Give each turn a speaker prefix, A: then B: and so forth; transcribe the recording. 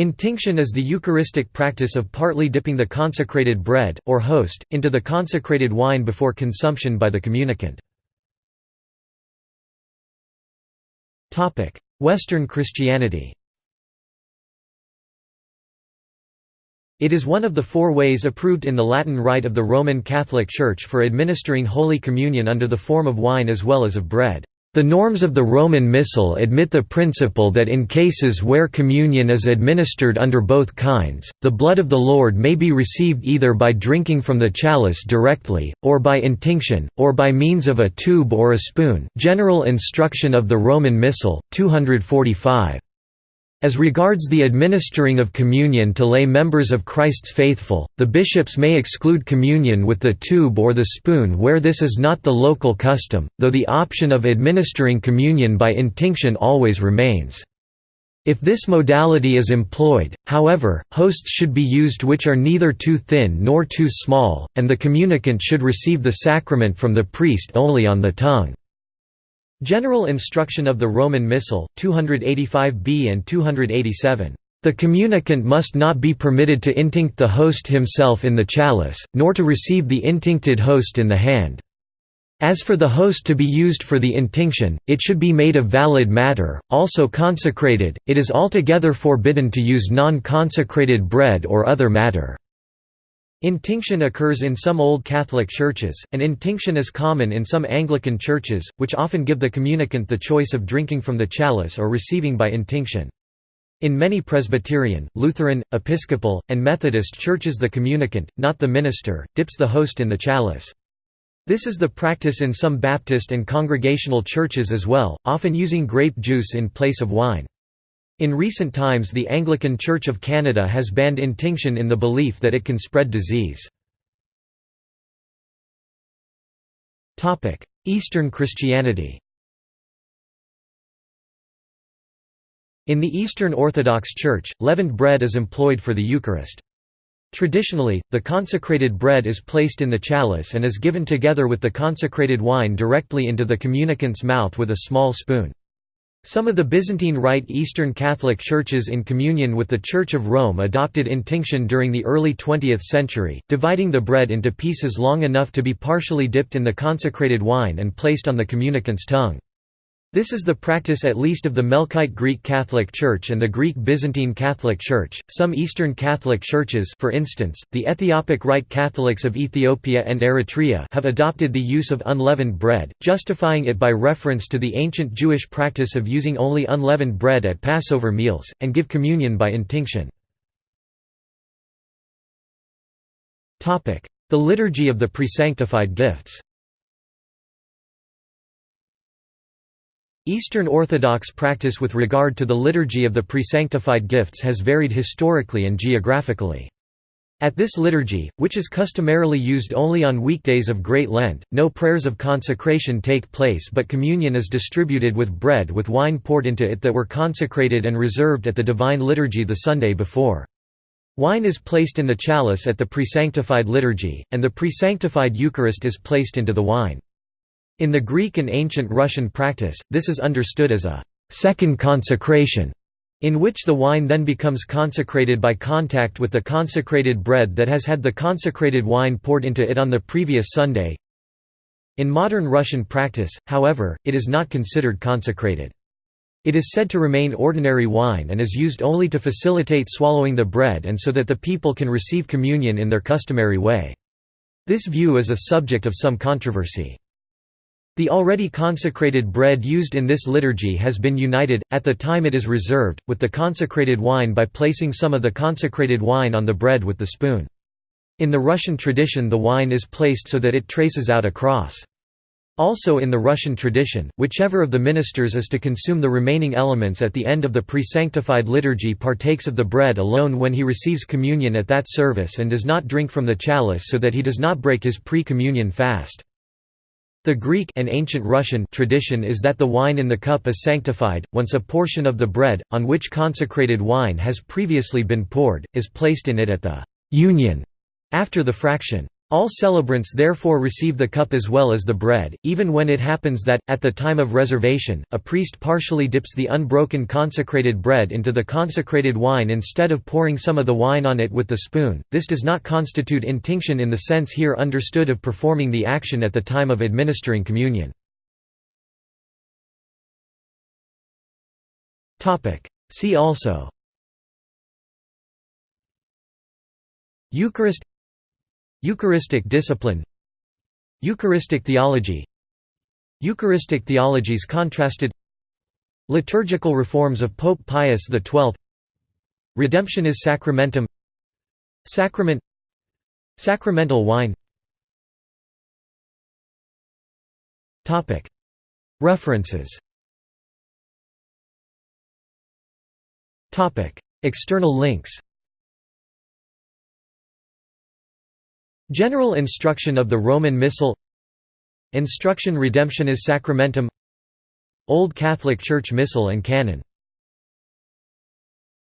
A: Intinction is the Eucharistic practice of partly dipping the consecrated bread, or host, into the consecrated wine before consumption by the communicant. Western Christianity It is one of the four ways approved in the Latin Rite of the Roman Catholic Church for administering Holy Communion under the form of wine as well as of bread. The norms of the Roman Missal admit the principle that in cases where communion is administered under both kinds, the blood of the Lord may be received either by drinking from the chalice directly, or by intinction, or by means of a tube or a spoon General Instruction of the Roman Missal, 245. As regards the administering of communion to lay members of Christ's faithful, the bishops may exclude communion with the tube or the spoon where this is not the local custom, though the option of administering communion by intinction always remains. If this modality is employed, however, hosts should be used which are neither too thin nor too small, and the communicant should receive the sacrament from the priest only on the tongue. General Instruction of the Roman Missal, 285b and 287. The communicant must not be permitted to intinct the host himself in the chalice, nor to receive the intincted host in the hand. As for the host to be used for the intinction, it should be made of valid matter, also consecrated, it is altogether forbidden to use non-consecrated bread or other matter. Intinction occurs in some Old Catholic churches, and intinction is common in some Anglican churches, which often give the communicant the choice of drinking from the chalice or receiving by intinction. In many Presbyterian, Lutheran, Episcopal, and Methodist churches the communicant, not the minister, dips the host in the chalice. This is the practice in some Baptist and Congregational churches as well, often using grape juice in place of wine. In recent times the Anglican Church of Canada has banned intinction in the belief that it can spread disease. Eastern Christianity In the Eastern Orthodox Church, leavened bread is employed for the Eucharist. Traditionally, the consecrated bread is placed in the chalice and is given together with the consecrated wine directly into the communicant's mouth with a small spoon. Some of the Byzantine Rite Eastern Catholic churches in communion with the Church of Rome adopted intinction during the early 20th century, dividing the bread into pieces long enough to be partially dipped in the consecrated wine and placed on the communicant's tongue. This is the practice at least of the Melkite Greek Catholic Church and the Greek Byzantine Catholic Church. Some Eastern Catholic churches, for instance, the Ethiopic Rite Catholics of Ethiopia and Eritrea, have adopted the use of unleavened bread, justifying it by reference to the ancient Jewish practice of using only unleavened bread at Passover meals, and give communion by intinction. Topic: The Liturgy of the Presanctified Gifts Eastern Orthodox practice with regard to the liturgy of the presanctified gifts has varied historically and geographically. At this liturgy, which is customarily used only on weekdays of Great Lent, no prayers of consecration take place but communion is distributed with bread with wine poured into it that were consecrated and reserved at the Divine Liturgy the Sunday before. Wine is placed in the chalice at the presanctified liturgy, and the presanctified Eucharist is placed into the wine. In the Greek and ancient Russian practice, this is understood as a second consecration, in which the wine then becomes consecrated by contact with the consecrated bread that has had the consecrated wine poured into it on the previous Sunday. In modern Russian practice, however, it is not considered consecrated. It is said to remain ordinary wine and is used only to facilitate swallowing the bread and so that the people can receive communion in their customary way. This view is a subject of some controversy. The already consecrated bread used in this liturgy has been united, at the time it is reserved, with the consecrated wine by placing some of the consecrated wine on the bread with the spoon. In the Russian tradition the wine is placed so that it traces out a cross. Also in the Russian tradition, whichever of the ministers is to consume the remaining elements at the end of the pre-sanctified liturgy partakes of the bread alone when he receives communion at that service and does not drink from the chalice so that he does not break his pre-communion fast. The Greek and ancient Russian tradition is that the wine in the cup is sanctified, once a portion of the bread, on which consecrated wine has previously been poured, is placed in it at the «union» after the fraction. All celebrants therefore receive the cup as well as the bread, even when it happens that, at the time of reservation, a priest partially dips the unbroken consecrated bread into the consecrated wine instead of pouring some of the wine on it with the spoon. This does not constitute intinction in the sense here understood of performing the action at the time of administering communion. See also Eucharist Eucharistic discipline Eucharistic theology Eucharistic theologies contrasted Liturgical reforms of Pope Pius XII Redemptionis Sacramentum Sacrament Sacramental wine. References. External links General instruction of the Roman Missal. Instruction Redemptionis Sacramentum. Old Catholic Church Missal and Canon